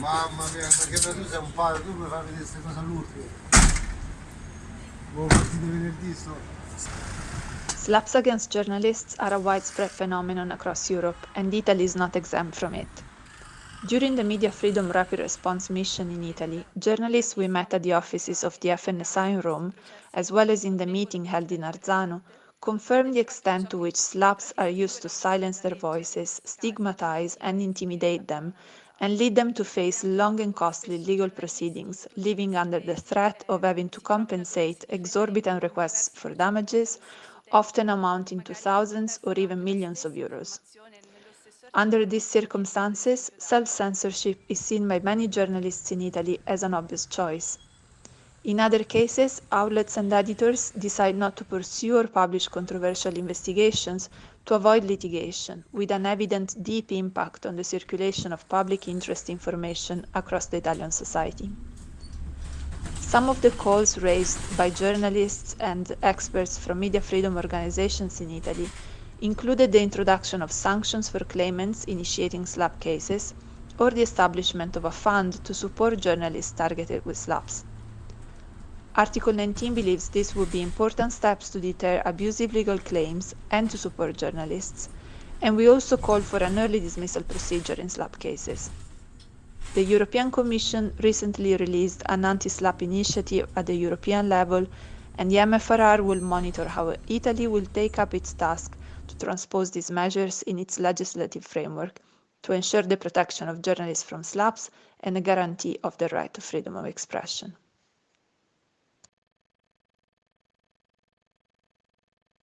Mamma mia, tu sei un tu mi fai vedere queste cose all'ultimo. Venerdì sto. SLAPPs against journalists are a widespread phenomenon across Europe, and Italy is not exempt from it. During the Media Freedom Rapid Response Mission in Italy, journalists we met at the offices of the FNSI in Rome, as well as in the meeting held in Arzano, confirmed the extent to which SLAPPs are used to silence their voices, stigmatize and intimidate them, and lead them to face long and costly legal proceedings, living under the threat of having to compensate exorbitant requests for damages, often amounting to thousands or even millions of euros. Under these circumstances, self-censorship is seen by many journalists in Italy as an obvious choice. In other cases, outlets and editors decide not to pursue or publish controversial investigations to avoid litigation, with an evident deep impact on the circulation of public interest information across the Italian society. Some of the calls raised by journalists and experts from media freedom organizations in Italy included the introduction of sanctions for claimants initiating SLAPP cases or the establishment of a fund to support journalists targeted with SLAPPs. Article 19 believes these would be important steps to deter abusive legal claims and to support journalists, and we also call for an early dismissal procedure in SLAPP cases. The European Commission recently released an anti-SLAPP initiative at the European level, and the MFRR will monitor how Italy will take up its task to transpose these measures in its legislative framework to ensure the protection of journalists from SLAPPs and a guarantee of the right to freedom of expression.